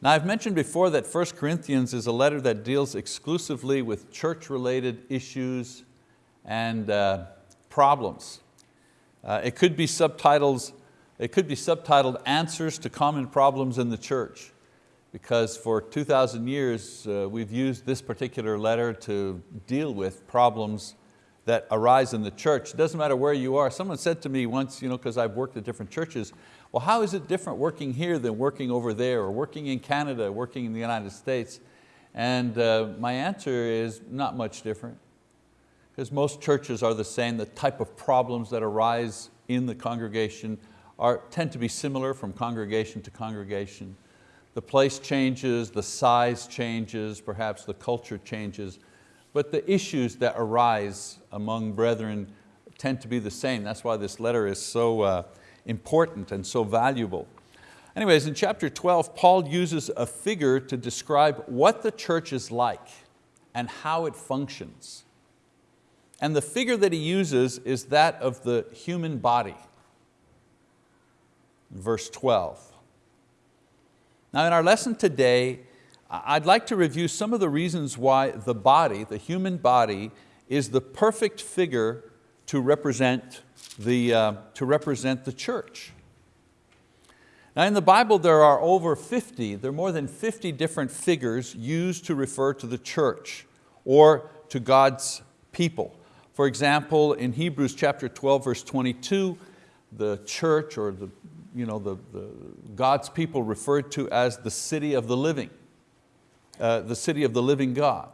Now I've mentioned before that 1 Corinthians is a letter that deals exclusively with church-related issues and uh, problems. Uh, it could be subtitles, it could be subtitled Answers to Common Problems in the Church because for 2,000 years uh, we've used this particular letter to deal with problems that arise in the church. It doesn't matter where you are. Someone said to me once, you know, because I've worked at different churches, well, how is it different working here than working over there, or working in Canada, working in the United States? And uh, my answer is not much different, because most churches are the same. The type of problems that arise in the congregation are, tend to be similar from congregation to congregation. The place changes, the size changes, perhaps the culture changes, but the issues that arise among brethren tend to be the same. That's why this letter is so uh, important and so valuable. Anyways, in chapter 12, Paul uses a figure to describe what the church is like and how it functions. And the figure that he uses is that of the human body. Verse 12. Now in our lesson today, I'd like to review some of the reasons why the body, the human body, is the perfect figure to represent the, uh, to represent the church. Now in the Bible there are over 50, there are more than 50 different figures used to refer to the church or to God's people. For example, in Hebrews chapter 12 verse 22, the church or the you know, the, the, God's people referred to as the city of the living, uh, the city of the living God.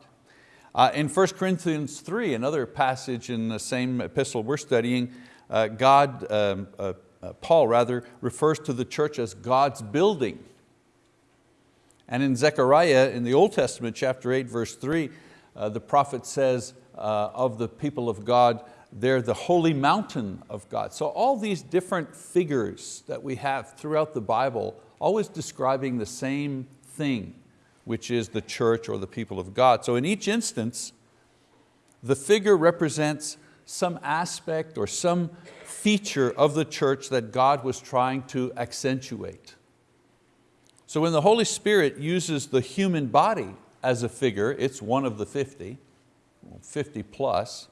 Uh, in 1 Corinthians 3, another passage in the same epistle we're studying, uh, God, um, uh, uh, Paul rather, refers to the church as God's building. And in Zechariah, in the Old Testament, chapter 8, verse 3, uh, the prophet says of the people of God, they're the holy mountain of God. So all these different figures that we have throughout the Bible, always describing the same thing, which is the church or the people of God. So in each instance, the figure represents some aspect or some feature of the church that God was trying to accentuate. So when the Holy Spirit uses the human body as a figure, it's one of the 50, 50 plus,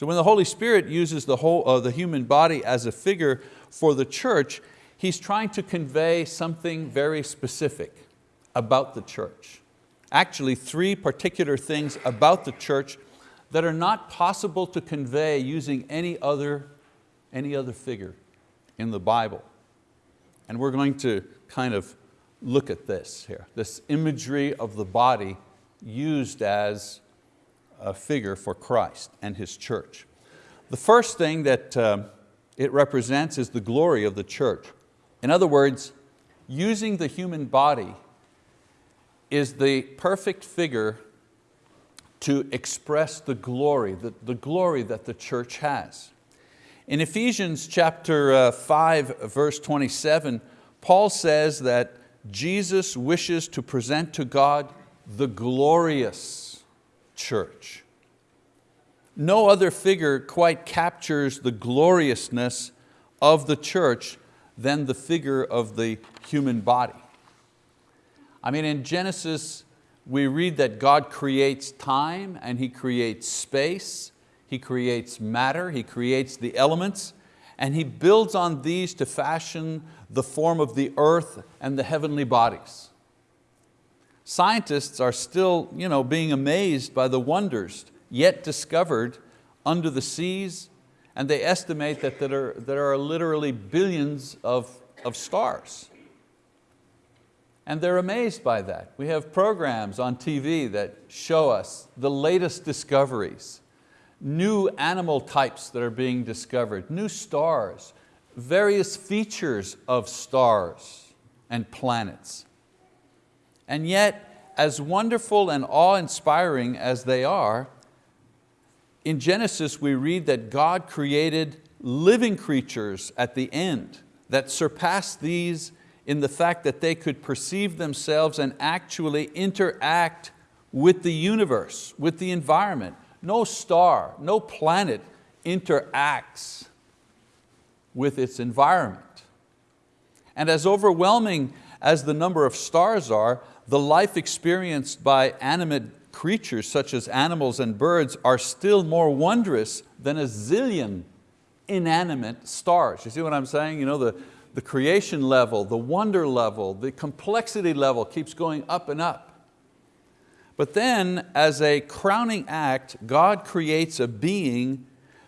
so when the Holy Spirit uses the, whole, uh, the human body as a figure for the church, He's trying to convey something very specific about the church. Actually, three particular things about the church that are not possible to convey using any other, any other figure in the Bible. And we're going to kind of look at this here, this imagery of the body used as a figure for Christ and His church. The first thing that uh, it represents is the glory of the church. In other words, using the human body is the perfect figure to express the glory, the, the glory that the church has. In Ephesians chapter uh, 5, verse 27, Paul says that Jesus wishes to present to God the glorious church. No other figure quite captures the gloriousness of the church than the figure of the human body. I mean, in Genesis, we read that God creates time and He creates space, He creates matter, He creates the elements, and He builds on these to fashion the form of the earth and the heavenly bodies. Scientists are still you know, being amazed by the wonders yet discovered under the seas, and they estimate that there are, there are literally billions of, of stars. And they're amazed by that. We have programs on TV that show us the latest discoveries, new animal types that are being discovered, new stars, various features of stars and planets. And yet, as wonderful and awe-inspiring as they are, in Genesis we read that God created living creatures at the end that surpassed these in the fact that they could perceive themselves and actually interact with the universe, with the environment. No star, no planet interacts with its environment. And as overwhelming as the number of stars are, the life experienced by animate creatures such as animals and birds are still more wondrous than a zillion inanimate stars. You see what I'm saying? You know, the, the creation level, the wonder level, the complexity level keeps going up and up. But then as a crowning act, God creates a being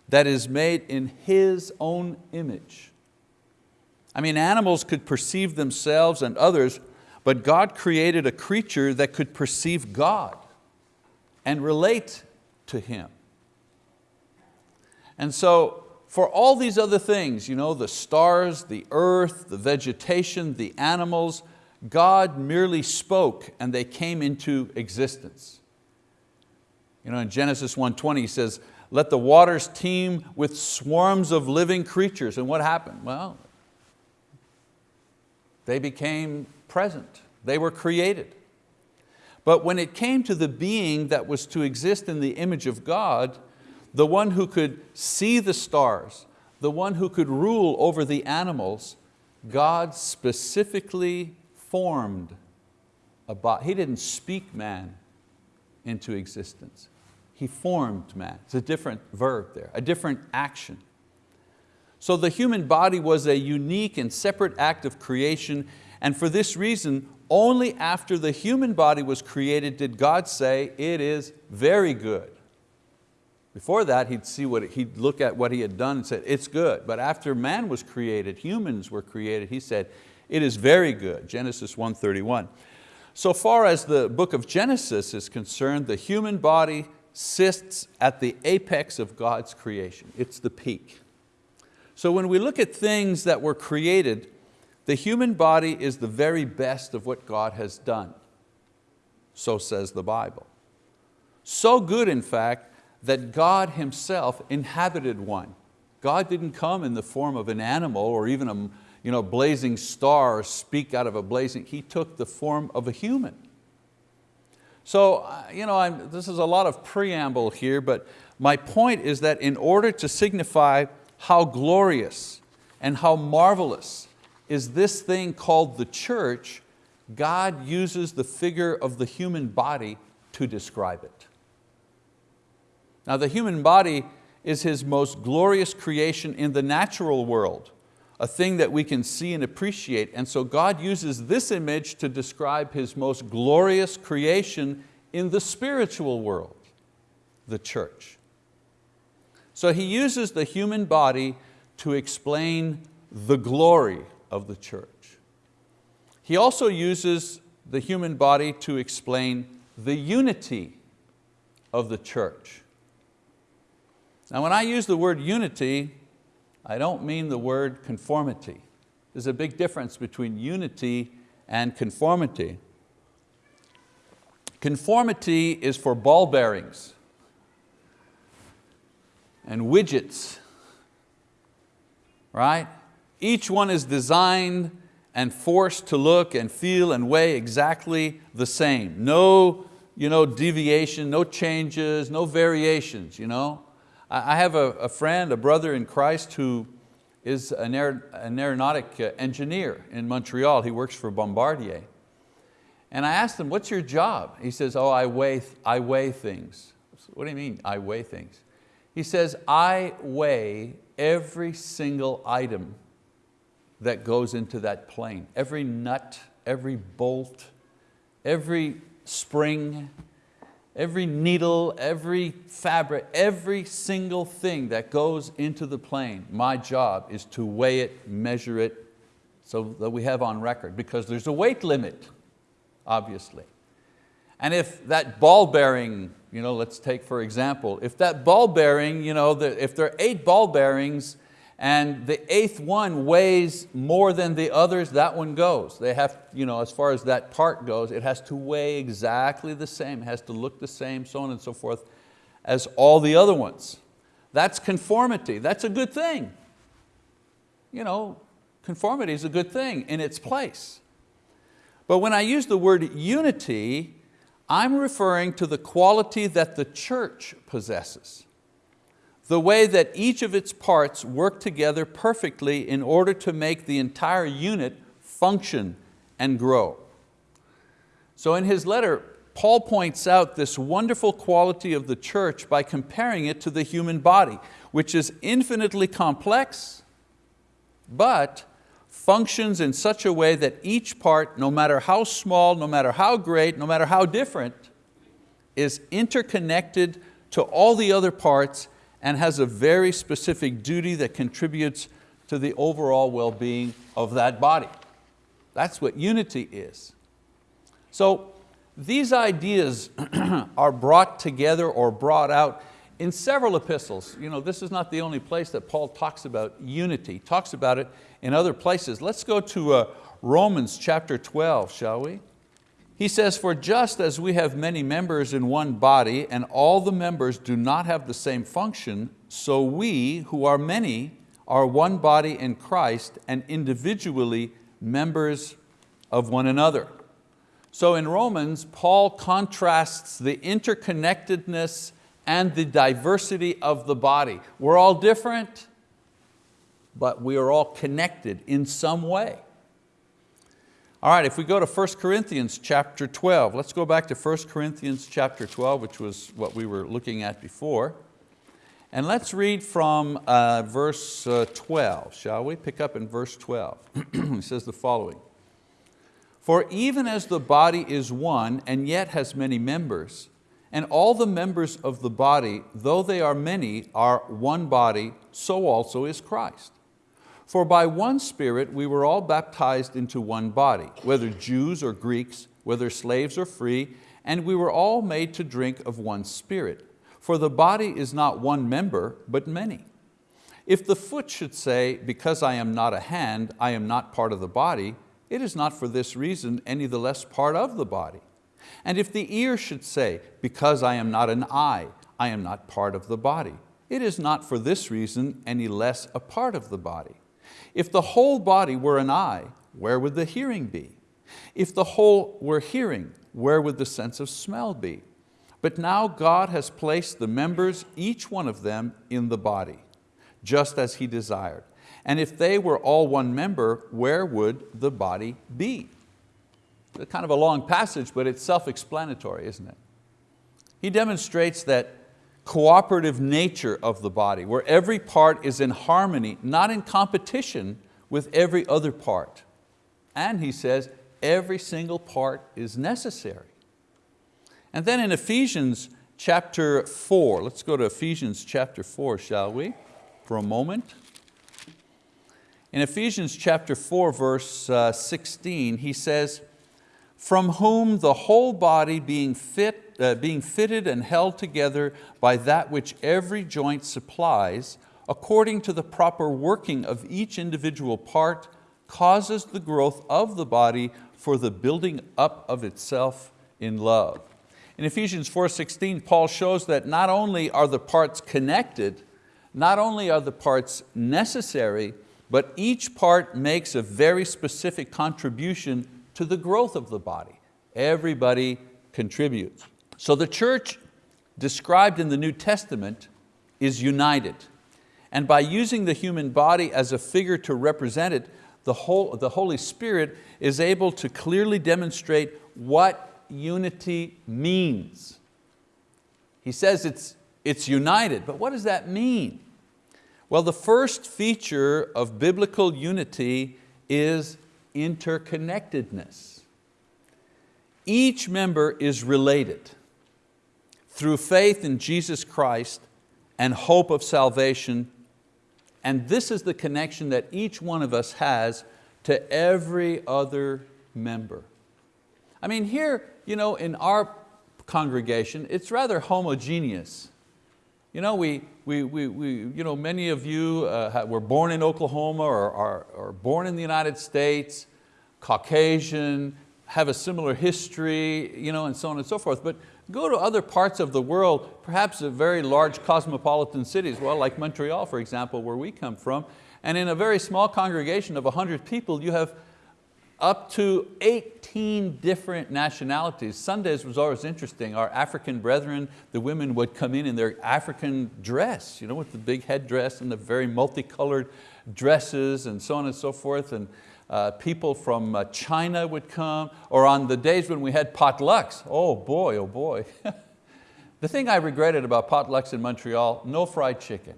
that is made in His own image. I mean, animals could perceive themselves and others, but God created a creature that could perceive God and relate to Him. And so for all these other things, you know, the stars, the earth, the vegetation, the animals, God merely spoke and they came into existence. You know, in Genesis 1.20 he says, let the waters teem with swarms of living creatures. And what happened? Well, they became present. They were created. But when it came to the being that was to exist in the image of God, the one who could see the stars, the one who could rule over the animals, God specifically formed a body. He didn't speak man into existence. He formed man. It's a different verb there, a different action. So the human body was a unique and separate act of creation and for this reason, only after the human body was created did God say, it is very good. Before that, he'd, see what, he'd look at what he had done and said, it's good. But after man was created, humans were created, he said, it is very good, Genesis 1.31. So far as the book of Genesis is concerned, the human body sits at the apex of God's creation. It's the peak. So when we look at things that were created, the human body is the very best of what God has done. So says the Bible. So good, in fact, that God Himself inhabited one. God didn't come in the form of an animal or even a you know, blazing star or speak out of a blazing, He took the form of a human. So uh, you know, I'm, this is a lot of preamble here, but my point is that in order to signify how glorious and how marvelous is this thing called the church, God uses the figure of the human body to describe it. Now the human body is His most glorious creation in the natural world, a thing that we can see and appreciate. And so God uses this image to describe His most glorious creation in the spiritual world, the church. So He uses the human body to explain the glory of the church. He also uses the human body to explain the unity of the church. Now when I use the word unity, I don't mean the word conformity. There's a big difference between unity and conformity. Conformity is for ball bearings and widgets, right? Each one is designed and forced to look and feel and weigh exactly the same. No you know, deviation, no changes, no variations. You know? I have a, a friend, a brother in Christ who is an, aer, an aeronautic uh, engineer in Montreal. He works for Bombardier. And I asked him, what's your job? He says, oh, I weigh, I weigh things. What do you mean, I weigh things? He says, I weigh every single item that goes into that plane. Every nut, every bolt, every spring, every needle, every fabric, every single thing that goes into the plane, my job is to weigh it, measure it, so that we have on record, because there's a weight limit, obviously. And if that ball bearing, you know, let's take for example, if that ball bearing, you know, if there are eight ball bearings and the eighth one weighs more than the others, that one goes. They have, you know, as far as that part goes, it has to weigh exactly the same, it has to look the same, so on and so forth, as all the other ones. That's conformity, that's a good thing. You know, conformity is a good thing in its place. But when I use the word unity, I'm referring to the quality that the church possesses the way that each of its parts work together perfectly in order to make the entire unit function and grow. So in his letter, Paul points out this wonderful quality of the church by comparing it to the human body, which is infinitely complex, but functions in such a way that each part, no matter how small, no matter how great, no matter how different, is interconnected to all the other parts and has a very specific duty that contributes to the overall well-being of that body. That's what unity is. So these ideas are brought together or brought out in several epistles. You know, this is not the only place that Paul talks about unity, he talks about it in other places. Let's go to uh, Romans chapter 12, shall we? He says, for just as we have many members in one body and all the members do not have the same function, so we, who are many, are one body in Christ and individually members of one another. So in Romans, Paul contrasts the interconnectedness and the diversity of the body. We're all different, but we are all connected in some way. All right, if we go to 1 Corinthians chapter 12, let's go back to 1 Corinthians chapter 12, which was what we were looking at before. And let's read from uh, verse uh, 12, shall we? Pick up in verse 12. he says the following. For even as the body is one and yet has many members, and all the members of the body, though they are many, are one body, so also is Christ. For by one Spirit we were all baptized into one body, whether Jews or Greeks, whether slaves or free, and we were all made to drink of one Spirit. For the body is not one member, but many. If the foot should say, because I am not a hand, I am not part of the body, it is not for this reason any the less part of the body. And if the ear should say, because I am not an eye, I am not part of the body, it is not for this reason any less a part of the body. If the whole body were an eye, where would the hearing be? If the whole were hearing, where would the sense of smell be? But now God has placed the members, each one of them, in the body, just as He desired. And if they were all one member, where would the body be? It's kind of a long passage, but it's self-explanatory, isn't it? He demonstrates that cooperative nature of the body, where every part is in harmony, not in competition with every other part. And he says, every single part is necessary. And then in Ephesians chapter four, let's go to Ephesians chapter four, shall we, for a moment. In Ephesians chapter 4, verse uh, 16, he says, from whom the whole body being, fit, uh, being fitted and held together by that which every joint supplies, according to the proper working of each individual part, causes the growth of the body for the building up of itself in love. In Ephesians 4.16, Paul shows that not only are the parts connected, not only are the parts necessary, but each part makes a very specific contribution to the growth of the body. Everybody contributes. So the church described in the New Testament is united. And by using the human body as a figure to represent it, the, whole, the Holy Spirit is able to clearly demonstrate what unity means. He says it's, it's united, but what does that mean? Well, the first feature of biblical unity is interconnectedness. Each member is related through faith in Jesus Christ and hope of salvation. And this is the connection that each one of us has to every other member. I mean, here you know, in our congregation, it's rather homogeneous. You know, we, we, we, we, you know, many of you uh, were born in Oklahoma or, or born in the United States, Caucasian, have a similar history, you know, and so on and so forth. But go to other parts of the world, perhaps a very large cosmopolitan cities, well, like Montreal, for example, where we come from, and in a very small congregation of 100 people, you have up to 18 different nationalities. Sundays was always interesting. Our African brethren, the women would come in in their African dress, you know, with the big headdress and the very multicolored dresses and so on and so forth. And uh, people from uh, China would come, or on the days when we had potlucks, oh boy, oh boy. the thing I regretted about potlucks in Montreal, no fried chicken,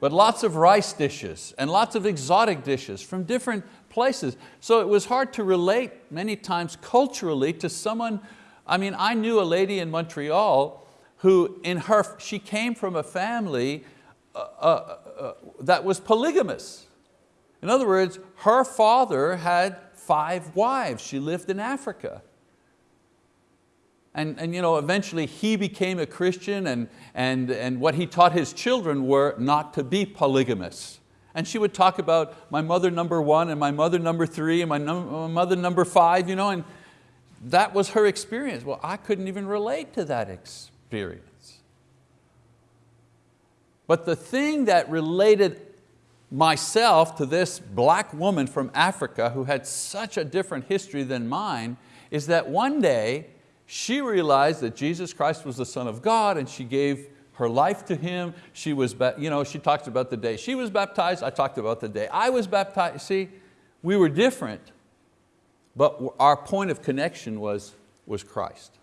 but lots of rice dishes and lots of exotic dishes from different places. So it was hard to relate many times culturally to someone, I mean, I knew a lady in Montreal who in her, she came from a family uh, uh, uh that was polygamous. In other words, her father had five wives. She lived in Africa. And, and you know, eventually he became a Christian and, and, and what he taught his children were not to be polygamous. And she would talk about my mother number one and my mother number three and my, num my mother number five, you know, and that was her experience. Well, I couldn't even relate to that experience. But the thing that related myself to this black woman from Africa who had such a different history than mine is that one day she realized that Jesus Christ was the Son of God and she gave her life to Him. She, was, you know, she talked about the day she was baptized, I talked about the day I was baptized. See, we were different, but our point of connection was, was Christ.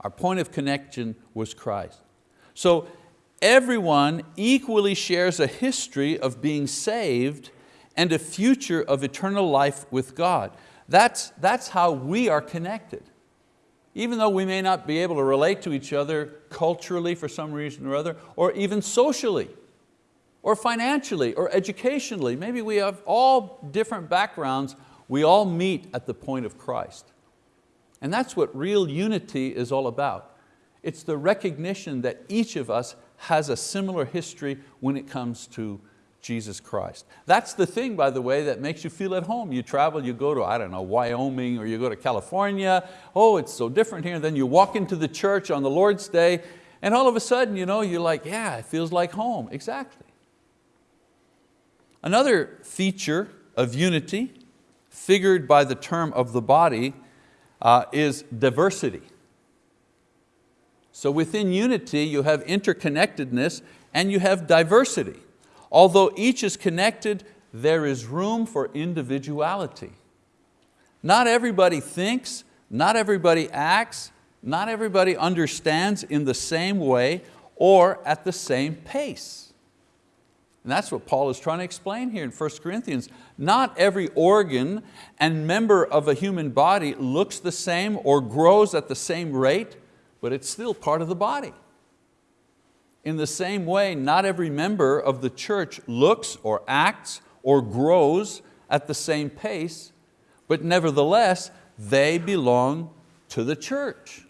Our point of connection was Christ. So everyone equally shares a history of being saved and a future of eternal life with God. That's, that's how we are connected. Even though we may not be able to relate to each other culturally for some reason or other, or even socially, or financially, or educationally, maybe we have all different backgrounds, we all meet at the point of Christ. And that's what real unity is all about. It's the recognition that each of us has a similar history when it comes to Jesus Christ. That's the thing, by the way, that makes you feel at home. You travel, you go to, I don't know, Wyoming or you go to California. Oh, it's so different here. Then you walk into the church on the Lord's Day and all of a sudden, you know, you're like, yeah, it feels like home. Exactly. Another feature of unity, figured by the term of the body, uh, is diversity. So within unity you have interconnectedness and you have diversity. Although each is connected, there is room for individuality. Not everybody thinks, not everybody acts, not everybody understands in the same way or at the same pace. And that's what Paul is trying to explain here in 1 Corinthians. Not every organ and member of a human body looks the same or grows at the same rate but it's still part of the body. In the same way, not every member of the church looks or acts or grows at the same pace, but nevertheless, they belong to the church.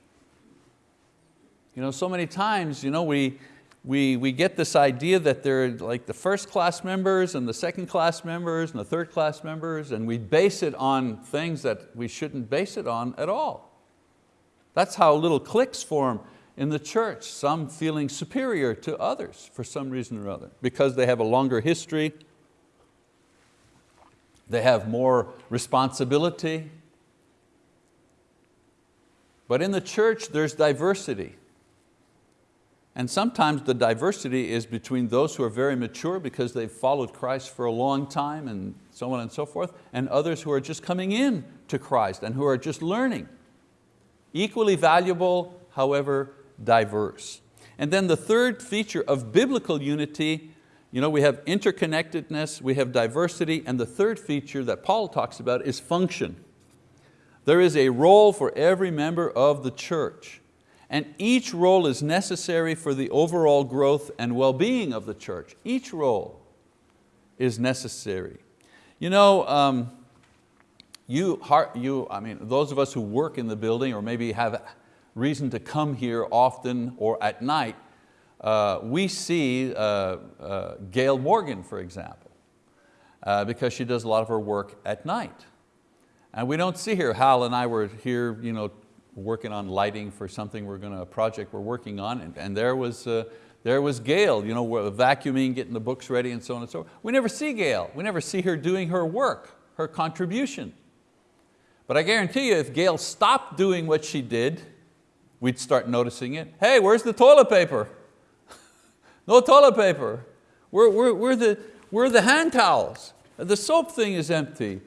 You know, so many times you know, we, we, we get this idea that they're like the first class members and the second class members and the third class members and we base it on things that we shouldn't base it on at all. That's how little cliques form in the church, some feeling superior to others for some reason or other, because they have a longer history, they have more responsibility. But in the church there's diversity. And sometimes the diversity is between those who are very mature because they've followed Christ for a long time and so on and so forth, and others who are just coming in to Christ and who are just learning. Equally valuable, however diverse. And then the third feature of biblical unity, you know, we have interconnectedness, we have diversity, and the third feature that Paul talks about is function. There is a role for every member of the church, and each role is necessary for the overall growth and well-being of the church. Each role is necessary. You know, um, you, you, I mean, those of us who work in the building or maybe have reason to come here often or at night, uh, we see uh, uh, Gail Morgan, for example, uh, because she does a lot of her work at night. And we don't see her. Hal and I were here you know, working on lighting for something we're going to, a project we're working on, and, and there was uh, there was Gail, you know, vacuuming, getting the books ready and so on and so forth. We never see Gail. We never see her doing her work, her contribution. But I guarantee you if Gail stopped doing what she did, we'd start noticing it. Hey, where's the toilet paper? no toilet paper. Where, where, where, the, where the hand towels? The soap thing is empty.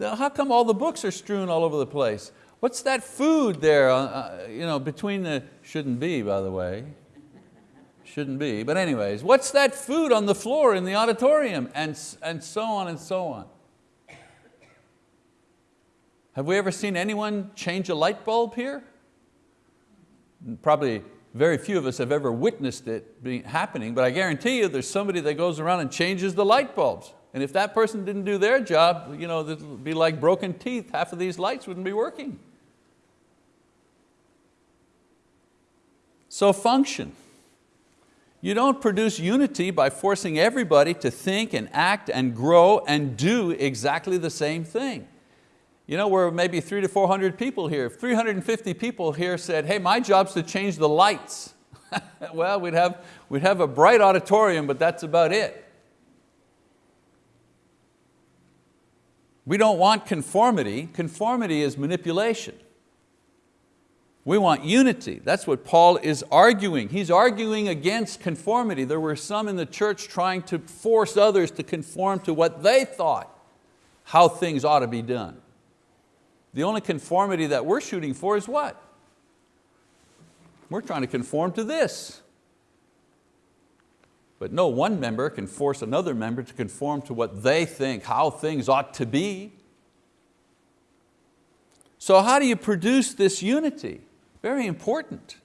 How come all the books are strewn all over the place? What's that food there, uh, uh, you know, between the, shouldn't be by the way, shouldn't be, but anyways, what's that food on the floor in the auditorium? And, and so on and so on. Have we ever seen anyone change a light bulb here? Probably very few of us have ever witnessed it happening, but I guarantee you there's somebody that goes around and changes the light bulbs. And if that person didn't do their job, you know, it would be like broken teeth. Half of these lights wouldn't be working. So function. You don't produce unity by forcing everybody to think and act and grow and do exactly the same thing. You know, we're maybe three to 400 people here. If 350 people here said, hey, my job's to change the lights, well, we'd have, we'd have a bright auditorium, but that's about it. We don't want conformity. Conformity is manipulation. We want unity. That's what Paul is arguing. He's arguing against conformity. There were some in the church trying to force others to conform to what they thought how things ought to be done. The only conformity that we're shooting for is what? We're trying to conform to this. But no one member can force another member to conform to what they think, how things ought to be. So how do you produce this unity? Very important.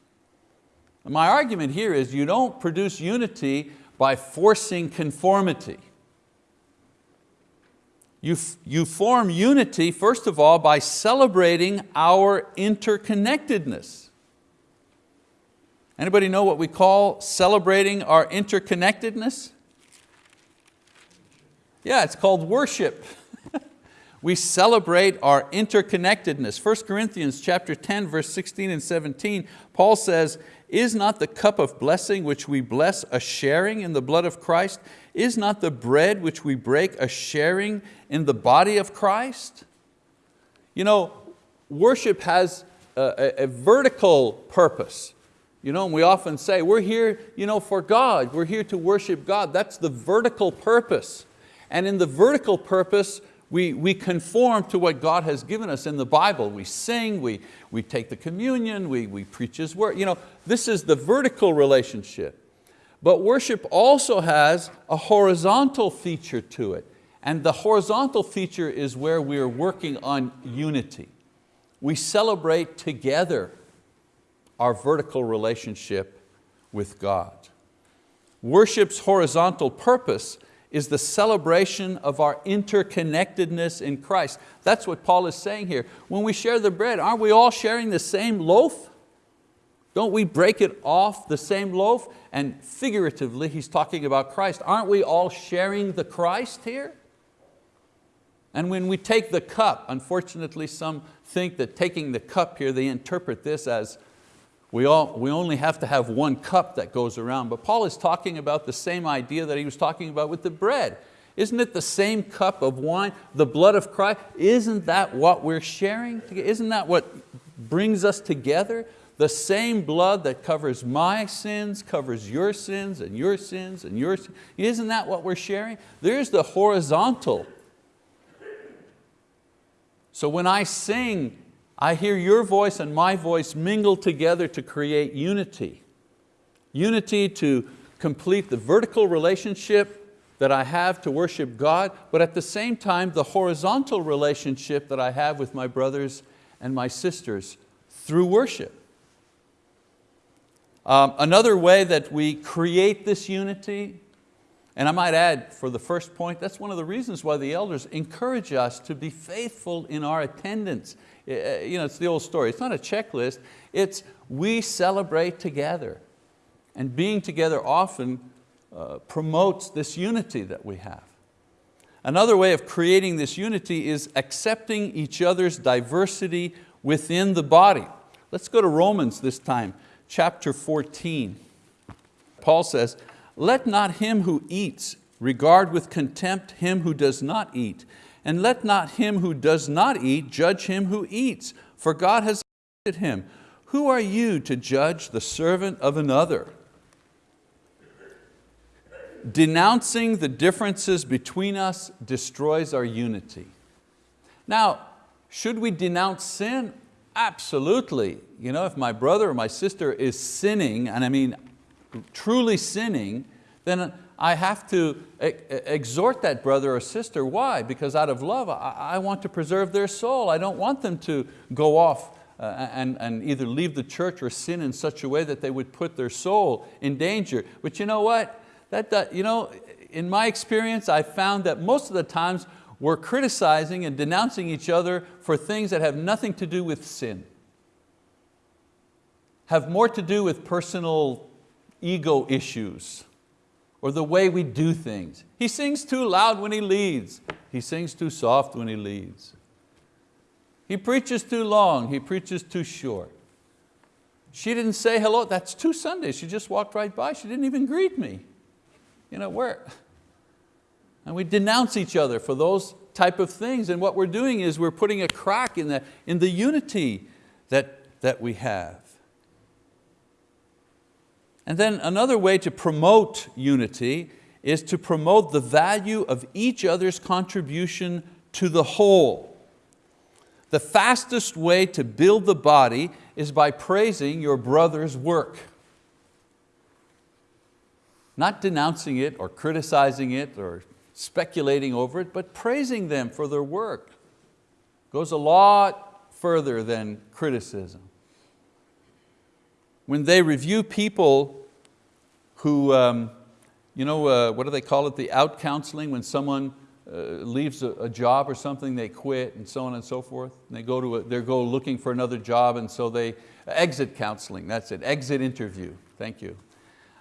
My argument here is you don't produce unity by forcing conformity. You, you form unity, first of all, by celebrating our interconnectedness. Anybody know what we call celebrating our interconnectedness? Yeah, it's called worship. we celebrate our interconnectedness. 1 Corinthians chapter 10, verse 16 and 17, Paul says, is not the cup of blessing which we bless a sharing in the blood of Christ? Is not the bread which we break a sharing in the body of Christ? You know, worship has a, a, a vertical purpose. You know, and we often say, we're here you know, for God, we're here to worship God. That's the vertical purpose. And in the vertical purpose, we, we conform to what God has given us in the Bible. We sing, we, we take the communion, we, we preach His word. You know, this is the vertical relationship. But worship also has a horizontal feature to it. And the horizontal feature is where we're working on unity. We celebrate together our vertical relationship with God. Worship's horizontal purpose is the celebration of our interconnectedness in Christ. That's what Paul is saying here. When we share the bread, aren't we all sharing the same loaf? Don't we break it off the same loaf? And figuratively, he's talking about Christ. Aren't we all sharing the Christ here? And when we take the cup, unfortunately some think that taking the cup here, they interpret this as we, all, we only have to have one cup that goes around. But Paul is talking about the same idea that he was talking about with the bread. Isn't it the same cup of wine, the blood of Christ? Isn't that what we're sharing? Isn't that what brings us together? The same blood that covers my sins, covers your sins and your sins and your sins. Isn't that what we're sharing? There's the horizontal. So when I sing I hear your voice and my voice mingle together to create unity. Unity to complete the vertical relationship that I have to worship God, but at the same time the horizontal relationship that I have with my brothers and my sisters through worship. Um, another way that we create this unity, and I might add for the first point, that's one of the reasons why the elders encourage us to be faithful in our attendance uh, you know, it's the old story. It's not a checklist. It's we celebrate together. And being together often uh, promotes this unity that we have. Another way of creating this unity is accepting each other's diversity within the body. Let's go to Romans this time, chapter 14. Paul says, let not him who eats regard with contempt him who does not eat, and let not him who does not eat judge him who eats, for God has appointed him. Who are you to judge the servant of another? denouncing the differences between us destroys our unity. Now, should we denounce sin? Absolutely. You know, if my brother or my sister is sinning, and I mean truly sinning, then I have to exhort that brother or sister. Why? Because out of love, I want to preserve their soul. I don't want them to go off uh, and, and either leave the church or sin in such a way that they would put their soul in danger. But you know what? That, that, you know, in my experience, I found that most of the times we're criticizing and denouncing each other for things that have nothing to do with sin. Have more to do with personal ego issues or the way we do things. He sings too loud when he leads. He sings too soft when he leads. He preaches too long, he preaches too short. She didn't say hello, that's two Sundays. She just walked right by, she didn't even greet me. You know, where? And we denounce each other for those type of things. And what we're doing is we're putting a crack in the, in the unity that, that we have. And then another way to promote unity is to promote the value of each other's contribution to the whole. The fastest way to build the body is by praising your brother's work. Not denouncing it or criticizing it or speculating over it, but praising them for their work. Goes a lot further than criticism. When they review people who, um, you know, uh, what do they call it, the out counseling, when someone uh, leaves a, a, job or something, they quit and so on and so forth. And they go to a, they go looking for another job and so they, exit counseling, that's it, exit interview, thank you.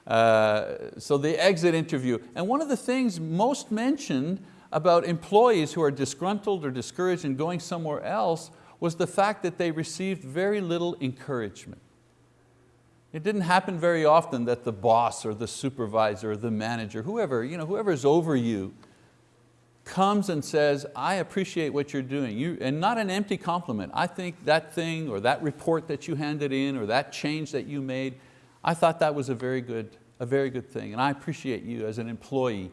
Uh, so the exit interview. And one of the things most mentioned about employees who are disgruntled or discouraged and going somewhere else was the fact that they received very little encouragement. It didn't happen very often that the boss or the supervisor or the manager, whoever, you know, whoever's over you, comes and says, I appreciate what you're doing, you, and not an empty compliment. I think that thing or that report that you handed in or that change that you made, I thought that was a very good, a very good thing, and I appreciate you as an employee,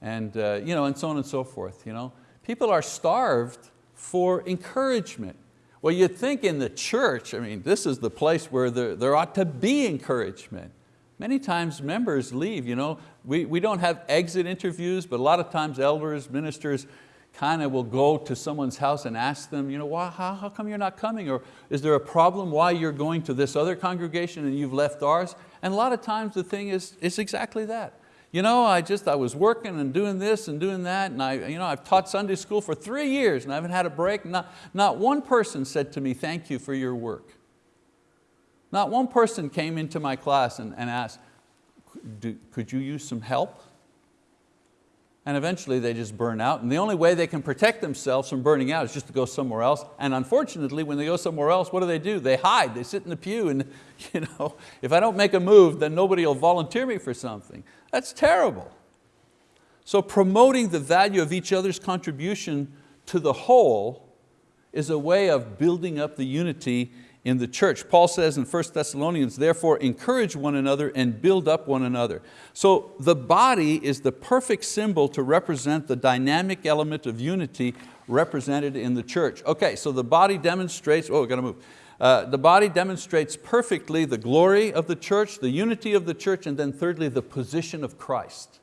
and, uh, you know, and so on and so forth. You know? People are starved for encouragement. Well, you'd think in the church, I mean, this is the place where there, there ought to be encouragement. Many times members leave, you know, we, we don't have exit interviews, but a lot of times elders, ministers, kind of will go to someone's house and ask them, you know, why, how, how come you're not coming? Or is there a problem why you're going to this other congregation and you've left ours? And a lot of times the thing is, is exactly that. You know, I just, I was working and doing this and doing that, and I, you know, I've taught Sunday school for three years and I haven't had a break. Not, not one person said to me, thank you for your work. Not one person came into my class and, and asked, could you use some help? And eventually they just burn out. And the only way they can protect themselves from burning out is just to go somewhere else. And unfortunately, when they go somewhere else, what do they do? They hide, they sit in the pew and you know, if I don't make a move, then nobody will volunteer me for something. That's terrible. So promoting the value of each other's contribution to the whole is a way of building up the unity in the church. Paul says in 1 Thessalonians, therefore encourage one another and build up one another. So the body is the perfect symbol to represent the dynamic element of unity represented in the church. Okay, so the body demonstrates, oh, we got to move. Uh, the body demonstrates perfectly the glory of the church, the unity of the church, and then thirdly, the position of Christ.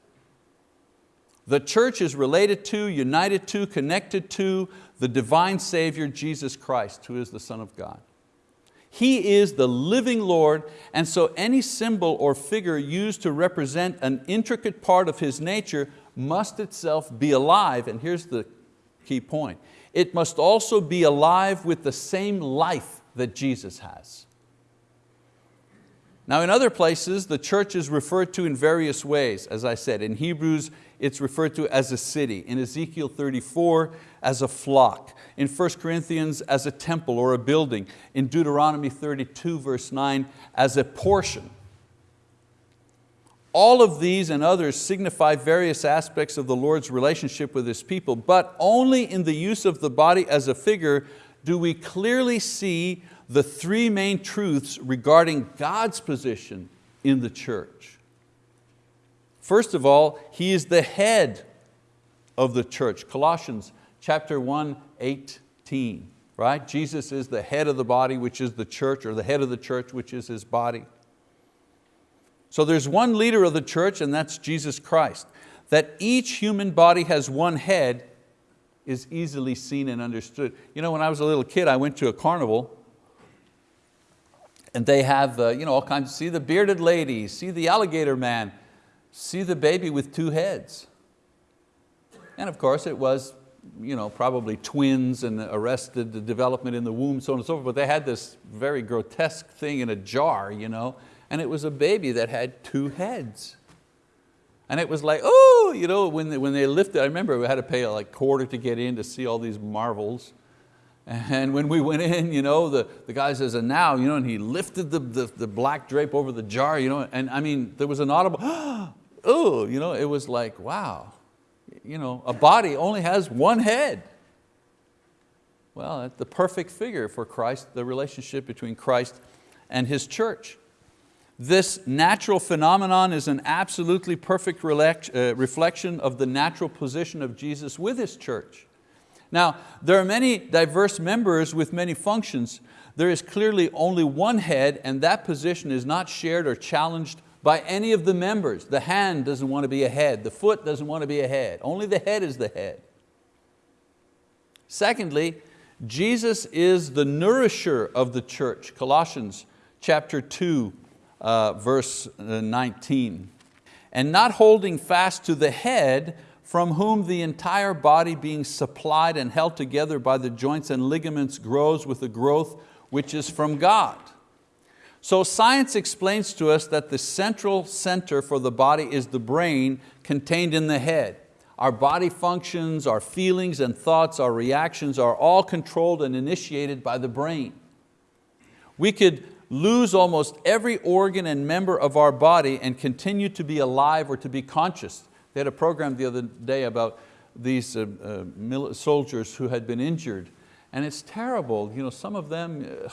The church is related to, united to, connected to the divine Savior, Jesus Christ, who is the Son of God. He is the living Lord, and so any symbol or figure used to represent an intricate part of His nature must itself be alive, and here's the key point. It must also be alive with the same life that Jesus has. Now in other places, the church is referred to in various ways. As I said, in Hebrews, it's referred to as a city. In Ezekiel 34, as a flock. In 1 Corinthians, as a temple or a building. In Deuteronomy 32, verse 9, as a portion. All of these and others signify various aspects of the Lord's relationship with His people, but only in the use of the body as a figure do we clearly see the three main truths regarding God's position in the church. First of all, He is the head of the church. Colossians chapter 1, 18, right? Jesus is the head of the body, which is the church, or the head of the church, which is His body. So there's one leader of the church and that's Jesus Christ. That each human body has one head is easily seen and understood. You know, when I was a little kid, I went to a carnival and they have uh, you know, all kinds, see the bearded lady, see the alligator man, see the baby with two heads. And of course it was you know, probably twins and arrested the development in the womb, so on and so forth, but they had this very grotesque thing in a jar, you know, and it was a baby that had two heads. And it was like, oh, you know, when they, when they lifted, I remember we had to pay a like quarter to get in to see all these marvels. And when we went in, you know, the, the guy says, and now, you know, and he lifted the, the, the black drape over the jar, you know, and I mean, there was an audible, oh, oh, you know, it was like, wow, you know, a body only has one head. Well, that's the perfect figure for Christ, the relationship between Christ and His church. This natural phenomenon is an absolutely perfect uh, reflection of the natural position of Jesus with His church. Now, there are many diverse members with many functions. There is clearly only one head and that position is not shared or challenged by any of the members. The hand doesn't want to be a head, the foot doesn't want to be a head, only the head is the head. Secondly, Jesus is the nourisher of the church, Colossians chapter 2, uh, verse uh, 19. And not holding fast to the head, from whom the entire body being supplied and held together by the joints and ligaments grows with a growth which is from God. So science explains to us that the central center for the body is the brain contained in the head. Our body functions, our feelings and thoughts, our reactions are all controlled and initiated by the brain. We could lose almost every organ and member of our body and continue to be alive or to be conscious. They had a program the other day about these uh, uh, soldiers who had been injured and it's terrible. You know, some of them, uh,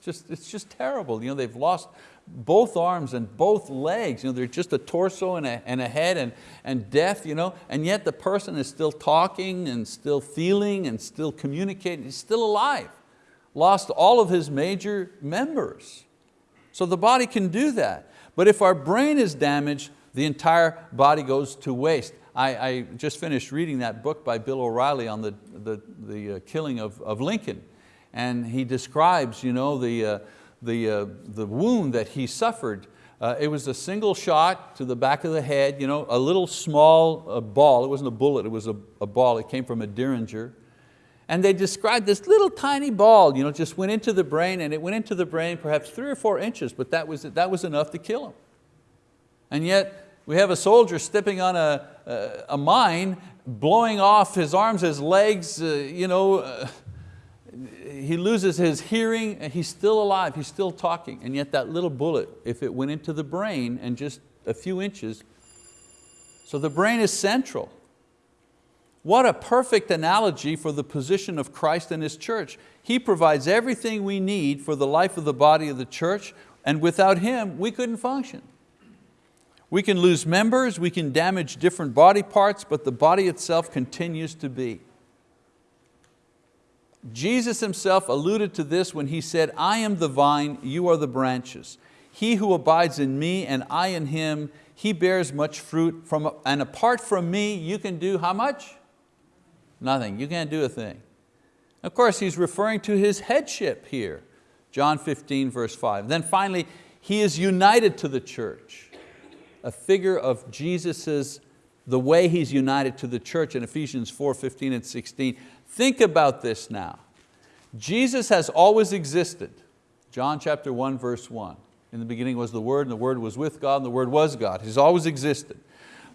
just, it's just terrible. You know, they've lost both arms and both legs. You know, they're just a torso and a, and a head and, and death, you know, and yet the person is still talking and still feeling and still communicating, he's still alive lost all of his major members. So the body can do that. But if our brain is damaged, the entire body goes to waste. I, I just finished reading that book by Bill O'Reilly on the, the, the uh, killing of, of Lincoln. And he describes you know, the, uh, the, uh, the wound that he suffered. Uh, it was a single shot to the back of the head, you know, a little small uh, ball. It wasn't a bullet, it was a, a ball. It came from a Derringer and they described this little tiny ball, you know, just went into the brain and it went into the brain perhaps three or four inches, but that was, that was enough to kill him. And yet we have a soldier stepping on a, a, a mine, blowing off his arms, his legs, uh, you know, uh, he loses his hearing, and he's still alive, he's still talking, and yet that little bullet, if it went into the brain and just a few inches, so the brain is central. What a perfect analogy for the position of Christ and His church. He provides everything we need for the life of the body of the church and without Him, we couldn't function. We can lose members, we can damage different body parts, but the body itself continues to be. Jesus Himself alluded to this when He said, I am the vine, you are the branches. He who abides in me and I in him, he bears much fruit, from, and apart from me, you can do how much? Nothing, you can't do a thing. Of course, he's referring to his headship here, John 15 verse 5. Then finally, he is united to the church, a figure of Jesus's, the way he's united to the church in Ephesians 4, 15 and 16. Think about this now. Jesus has always existed. John chapter 1 verse 1. In the beginning was the Word and the Word was with God and the Word was God. He's always existed.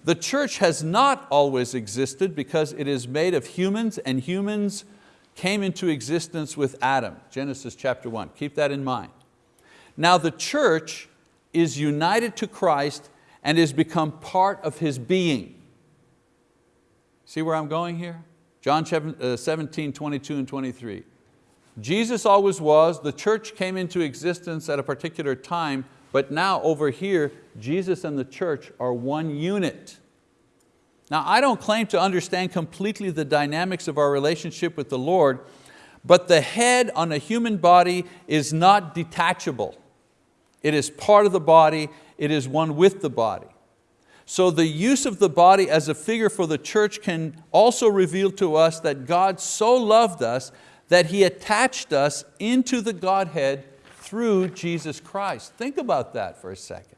The church has not always existed because it is made of humans and humans came into existence with Adam, Genesis chapter one, keep that in mind. Now the church is united to Christ and has become part of His being. See where I'm going here? John uh, 17, 22 and 23. Jesus always was, the church came into existence at a particular time, But now over here, Jesus and the church are one unit. Now I don't claim to understand completely the dynamics of our relationship with the Lord, but the head on a human body is not detachable. It is part of the body, it is one with the body. So the use of the body as a figure for the church can also reveal to us that God so loved us that He attached us into the Godhead through Jesus Christ. Think about that for a second.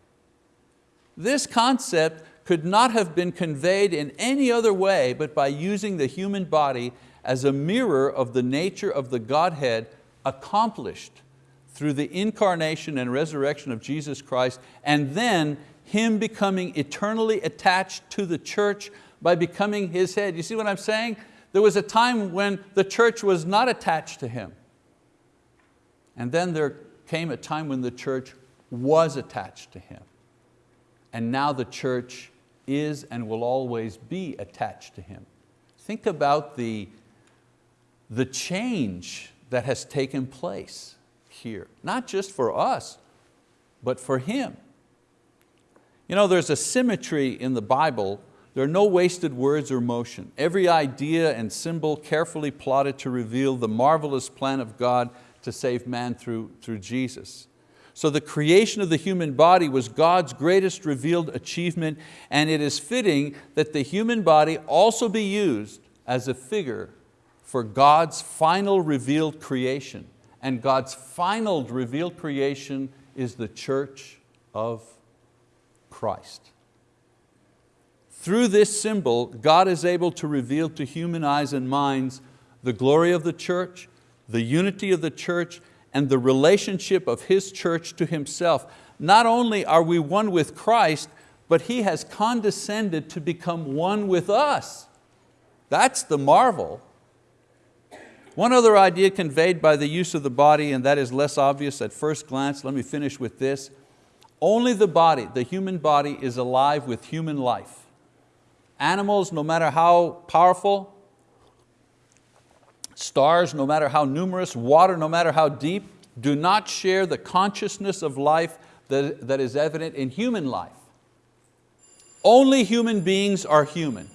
This concept could not have been conveyed in any other way but by using the human body as a mirror of the nature of the Godhead accomplished through the incarnation and resurrection of Jesus Christ and then Him becoming eternally attached to the church by becoming His head. You see what I'm saying? There was a time when the church was not attached to Him. And then there came a time when the church was attached to Him. And now the church is and will always be attached to Him. Think about the, the change that has taken place here, not just for us, but for Him. You know, there's a symmetry in the Bible. There are no wasted words or motion. Every idea and symbol carefully plotted to reveal the marvelous plan of God to save man through, through Jesus. So the creation of the human body was God's greatest revealed achievement and it is fitting that the human body also be used as a figure for God's final revealed creation. And God's final revealed creation is the church of Christ. Through this symbol, God is able to reveal to human eyes and minds the glory of the church, the unity of the church, and the relationship of His church to Himself. Not only are we one with Christ, but He has condescended to become one with us. That's the marvel. One other idea conveyed by the use of the body, and that is less obvious at first glance, let me finish with this. Only the body, the human body, is alive with human life. Animals, no matter how powerful, Stars, no matter how numerous, water, no matter how deep, do not share the consciousness of life that, that is evident in human life. Only human beings are human.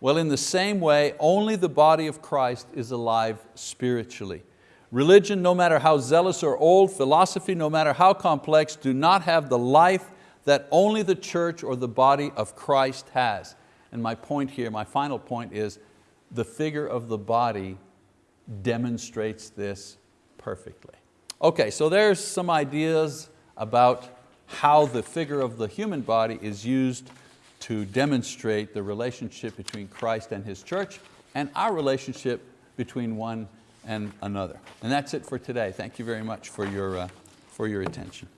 Well, in the same way, only the body of Christ is alive spiritually. Religion, no matter how zealous or old, philosophy, no matter how complex, do not have the life that only the church or the body of Christ has. And my point here, my final point is, the figure of the body demonstrates this perfectly. Okay, so there's some ideas about how the figure of the human body is used to demonstrate the relationship between Christ and His church and our relationship between one and another. And that's it for today. Thank you very much for your, uh, for your attention.